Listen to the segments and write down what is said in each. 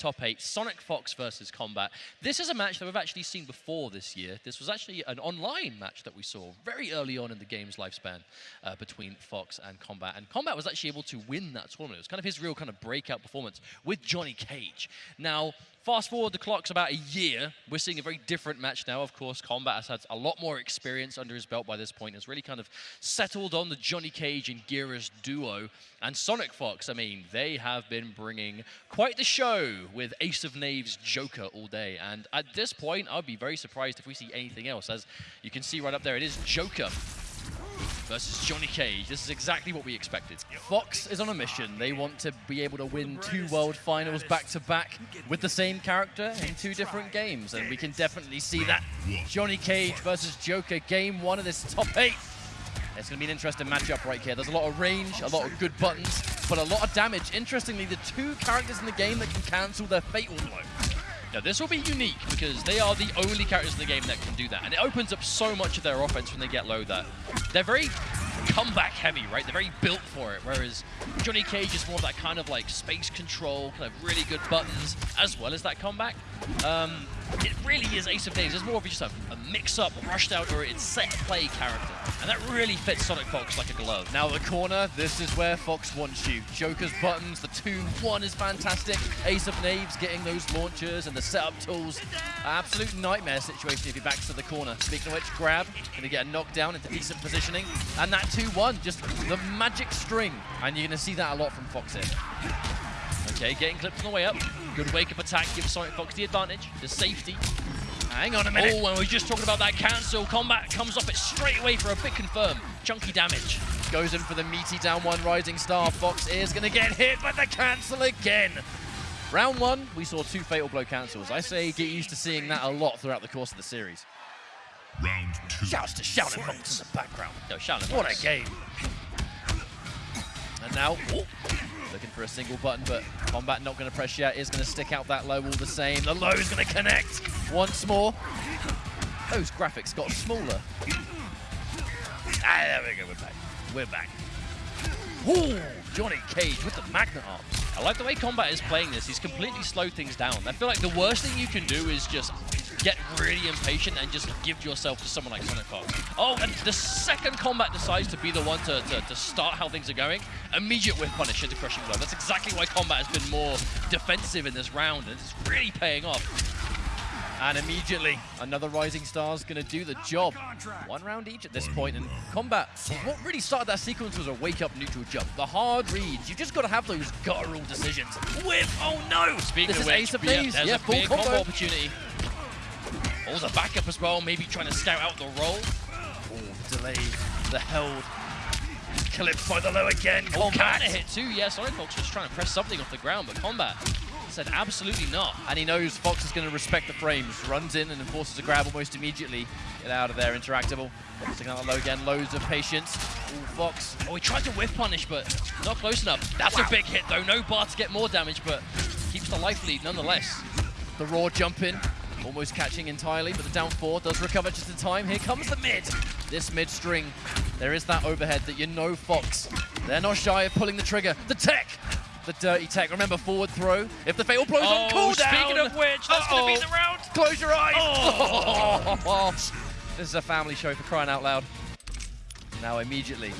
top eight, Sonic Fox versus Combat. This is a match that we've actually seen before this year. This was actually an online match that we saw very early on in the game's lifespan uh, between Fox and Combat. And Combat was actually able to win that tournament. It was kind of his real kind of breakout performance with Johnny Cage. Now, Fast forward the clock's about a year. We're seeing a very different match now. Of course, Combat has had a lot more experience under his belt by this point. Has really kind of settled on the Johnny Cage and Geras duo. And Sonic Fox, I mean, they have been bringing quite the show with Ace of Knaves Joker all day. And at this point, I'd be very surprised if we see anything else. As you can see right up there, it is Joker versus Johnny Cage. This is exactly what we expected. Fox is on a mission. They want to be able to win two World Finals back-to-back -back with the same character in two different games, and we can definitely see that. Johnny Cage versus Joker, game one of this top eight. It's going to be an interesting matchup right here. There's a lot of range, a lot of good buttons, but a lot of damage. Interestingly, the two characters in the game that can cancel their Fatal Blow. Now, this will be unique because they are the only characters in the game that can do that. And it opens up so much of their offense when they get low that they're very comeback heavy, right? They're very built for it, whereas Johnny Cage is more of that kind of like space control, kind of really good buttons, as well as that comeback. Um, it really is Ace of Knaves. It's more of just a, a mix-up, rushed out, or it's set play character. And that really fits Sonic Fox like a glove. Now the corner, this is where Fox wants you. Joker's buttons, the 2-1 is fantastic. Ace of Knaves getting those launchers and the setup tools. Absolute nightmare situation if he backs to the corner. Speaking of which, grab, gonna get a knockdown into decent positioning. And that 2-1, just the magic string. And you're gonna see that a lot from Fox here. Okay, getting clipped on the way up. Good wake-up attack gives Sonic Fox the advantage. The safety. Hang on a minute. Oh, and we are just talking about that cancel. Combat comes off it straight away for a big confirm. Chunky damage. Goes in for the meaty down one rising star. Fox is going to get hit by the cancel again. Round one, we saw two fatal blow cancels. I say get used to seeing that a lot throughout the course of the series. Round two. Shouts to Shaolin Monks in the background. No, Shaolin What a game. And now, oh, looking for a single button, but Combat not going to press yet, is going to stick out that low all the same. The low is going to connect once more. Those graphics got smaller. Ah, there we go, we're back. We're back. Ooh, Johnny Cage with the Magnet Arms. I like the way Combat is playing this. He's completely slowed things down. I feel like the worst thing you can do is just get really impatient and just give yourself to someone like Sonic Fox. Oh, and the second Combat decides to be the one to, to, to start how things are going, immediate whiff punish into Crushing Blow. That's exactly why Combat has been more defensive in this round, and it's really paying off. And immediately, another Rising Star's going to do the job. One round each at this point, and Combat, what really started that sequence was a wake-up neutral jump. The hard reads, you've just got to have those guttural decisions. Whip, oh no! Speaking this of is which, Ace of yeah, Knaves. there's yeah, a big combo. combo opportunity. Oh, the backup as well, maybe trying to scout out the roll. Oh, delay, the held. Clipped by the low again. Oh, Combat. counter hit too, yeah, Sonic Fox was trying to press something off the ground, but Combat said absolutely not. And he knows Fox is going to respect the frames. Runs in and enforces a grab almost immediately. Get out of there, Interactable. Sticking out low again, loads of patience. Ooh, Fox. Oh, he tried to whiff punish, but not close enough. That's Wow. a big hit, though. No bar to get more damage, but keeps the life lead nonetheless. The raw jump in. Almost catching entirely, but the down four does recover just in time. Here comes the mid. This mid string. There is that overhead that you know Fox. They're not shy of pulling the trigger. The tech. The dirty tech. Remember, forward throw. If the fatal blow's on Oh, cooldown. speaking of which, that's going to be the round. Close your eyes. Oh. this is a family show for crying out loud. Now immediately.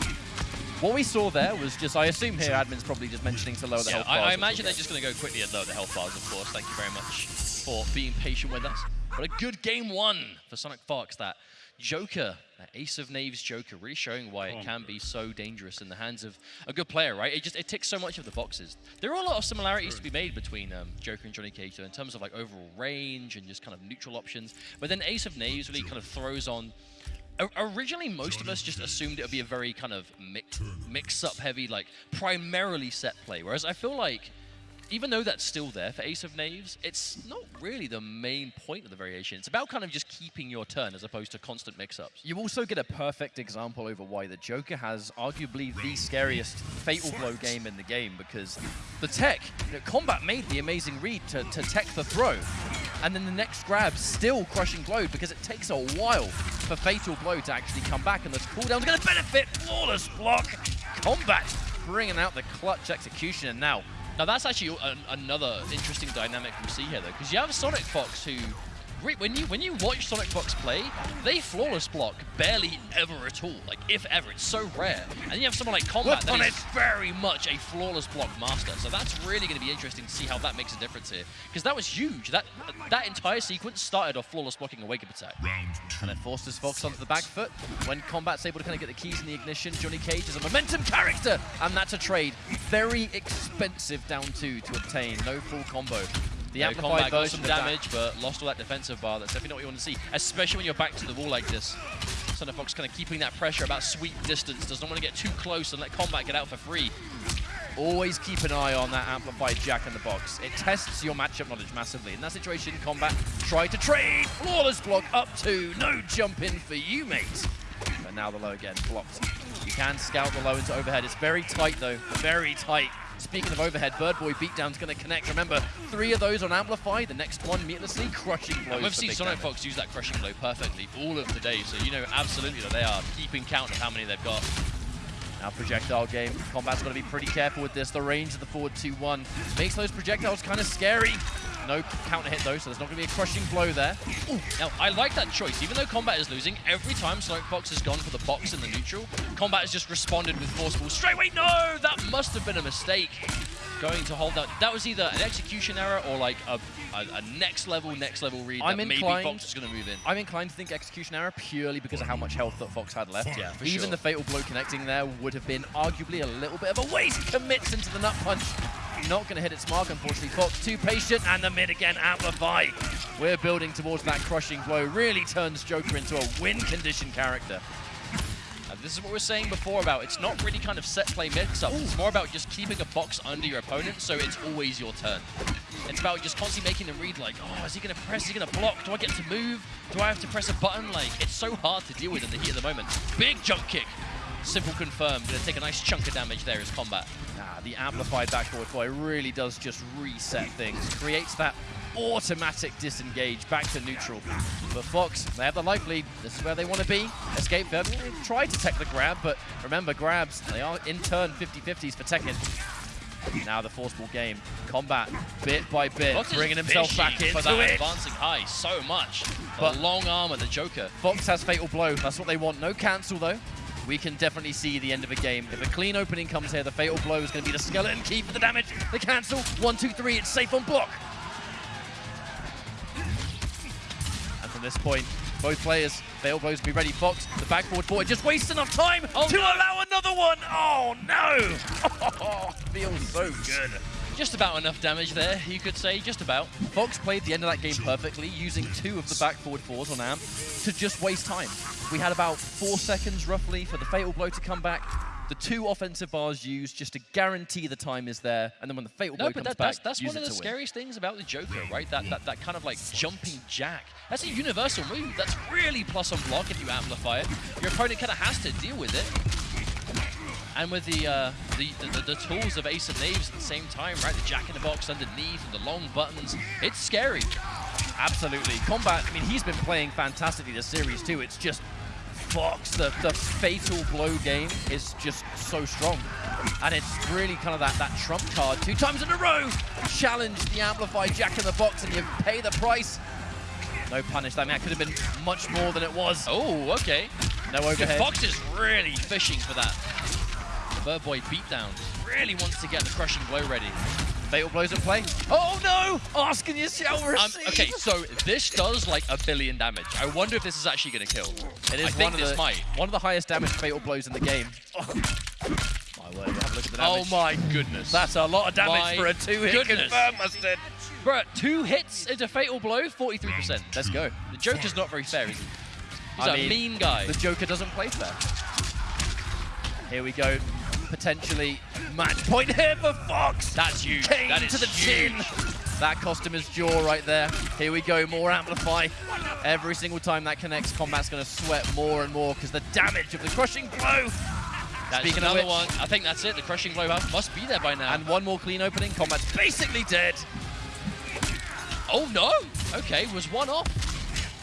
What we saw there was just, I assume here, admin's probably just mentioning to lower the Yeah, health I, bars, I which imagine they're just going to go quickly and lower the health bars, of course. Thank you very much for being patient with us. But a good game one for Sonic Fox. That Joker, that Ace of Knaves Joker, really showing why it can be so dangerous in the hands of a good player, right? It just it ticks so much of the boxes. There are a lot of similarities to be made between um, Joker and Johnny Cage though, in terms of like overall range and just kind of neutral options. But then Ace of Knaves really kind of throws on Originally, most of us just assumed it would be a very kind of mix, mix-up heavy, like primarily set play. Whereas I feel like, even though that's still there for Ace of Knaves, it's not really the main point of the variation. It's about kind of just keeping your turn as opposed to constant mix-ups. You also get a perfect example over why the Joker has arguably the scariest Fatal Blow game in the game because the tech, you know, Combat made the amazing read to, to tech the throw. And then the next grab still crushing blow because it takes a while for Fatal Blow to actually come back and this cooldown's going to benefit. Flawless block. Combat bringing out the clutch execution and now Now that's actually an, another interesting dynamic we see here, though, because you have Sonic Fox who, when you when you watch Sonic Fox play, they flawless block barely ever at all. Like if ever, it's so rare. And you have someone like Combat that is very much a flawless block master. So that's really going to be interesting to see how that makes a difference here, because that was huge. That that entire sequence started off flawless blocking a wake up attack. And it forces Fox onto the back foot. When Combat's able to kind of get the keys in the ignition, Johnny Cage is a momentum character, and that's a trade. Very expensive down two to obtain. No full combo. The amplified Combat got version some of that- damage, but lost all that defensive bar. That's definitely not what you want to see, especially when you're back to the wall like this. Sonic Fox kind of keeping that pressure about sweep distance, does not want to get too close and let Combat get out for free. Always keep an eye on that amplified jack in the box. It tests your matchup knowledge massively. In that situation, Combat try to trade. Flawless block up two. No jump in for you, mate. But now the low again, blocked. You can scout the low into overhead. It's very tight, though. Very tight. Speaking of overhead, Bird Boy beatdown's going to connect. Remember, three of those on Amplify. The next one, meatlessly, crushing blows. And we've seen Sonic damage. Fox use that crushing blow perfectly all of the day, so you know absolutely that they are keeping count of how many they've got. Now projectile game. Combat's got to be pretty careful with this. The range of the forward 2-1 makes those projectiles kind of scary. No counter hit though, so there's not going to be a crushing blow there. Ooh, now, I like that choice. Even though Combat is losing, every time Fox has gone for the box in the neutral, Combat has just responded with forceful straight. Wait, no! That must have been a mistake. Going to hold that. That was either an execution error or like a, a, a next level, next level read I'm that maybe inclined- Fox is going to move in. I'm inclined to think execution error purely because of how much health that Fox had left. Yeah, for Even sure. the fatal blow connecting there would have been arguably a little bit of a waste. Commits into the nut punch. Not going to hit its mark, unfortunately. Fox too patient, and the mid again amplify. We're building towards that crushing blow. Really turns Joker into a win condition character. And this is what we were saying before about it's not really kind of set play mix-up. It's more about just keeping a box under your opponent so it's always your turn. It's about just constantly making them read like, oh, is he going to press? Is he going to block? Do I get to move? Do I have to press a button? Like, it's so hard to deal with in the heat of the moment. Big jump kick. Simple confirmed. Going to take a nice chunk of damage there as combat. Ah, the amplified backboard boy really does just reset things. Creates that automatic disengage back to neutral. But Fox, they have the life lead. This is where they want to be. Escape them. Try to tech the grab, but remember, grabs, they are in turn 50-50s for Tekken. Now the forceful game. Combat, bit by bit, Fox bringing himself back in for that it. advancing high so much. The But- long arm of the Joker. Fox has Fatal Blow. That's what they want. No cancel, though. We can definitely see the end of a game. If a clean opening comes here, the Fatal Blow is going to be the skeleton key for the damage. The cancel. One, two, three. It's safe on block. And from this point, both players, Fatal Blows be ready. Fox, the back forward just wastes enough time oh, to allow another one. Oh, no. feels so good. Just about enough damage there, you could say. Just about. Fox played the end of that game perfectly, using two of the back forward fours on Amp to just waste time. We had about four seconds roughly for the fatal blow to come back. The two offensive bars used just to guarantee the time is there, and then when the fatal blow No, but comes that, that's, back, that's use one of the to win. scariest things about the Joker, right? That, that that kind of like jumping jack. That's a universal move. That's really plus on block if you amplify it. Your opponent kind of has to deal with it. And with the, uh, the, the the tools of Ace of Knaves at the same time, right? The jack in the box underneath and the long buttons. It's scary. Absolutely. Combat, I mean, he's been playing fantastically this series too. It's just Fox, the, the fatal blow game is just so strong. And it's really kind of that, that trump card. Two times in a row, challenge the amplified jack in the box and you pay the price. No punish. I mean, that could have been much more than it was. Oh, okay. No overhead. Fox is really fishing for that. Bird beatdown. Really wants to get the crushing blow ready. Fatal blows at play. Oh no! Asking you shall Um, okay, so this does like a billion damage. I wonder if this is actually going to kill. It is I think one of this the, might. One of the highest damage fatal blows in the game. Oh. My word, have a look at the damage. Oh my goodness. That's a lot of damage My for a two-hit goodness. confirm, Mustard. Bruh, two hits into Fatal Blow, 43%. Let's go. The Joker's not very fair, is he? He's I a mean, mean guy. The Joker doesn't play fair. Here we go. Potentially match point here for Fox. That's huge. Cane That is to the huge. chin. That cost him his jaw right there. Here we go, more amplify. Every single time that connects, Combat's going to sweat more and more because the damage of the crushing blow. That's Speaking of another which- one. I think that's it. The crushing blow must- must be there by now. And one more clean opening. Combat's basically dead. oh no! Okay, was one off.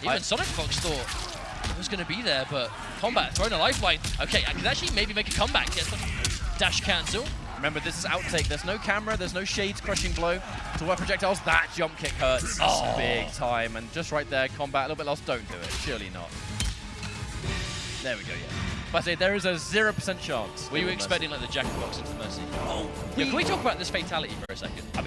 Even I- Sonic Fox thought it was going to be there, but Combat throwing a lifeline. Okay, I can actually maybe make a comeback. Dash cancel. Remember, this is outtake. There's no camera. There's no shades crushing blow to where projectiles. That jump kick hurts Oh. big time. And just right there, combat a little bit lost. Don't do it. Surely not. There we go, yeah. But I say there is a 0% chance. Were you expecting like the Jack Box into Mercy? Oh, Yeah, can we talk about this fatality for a second?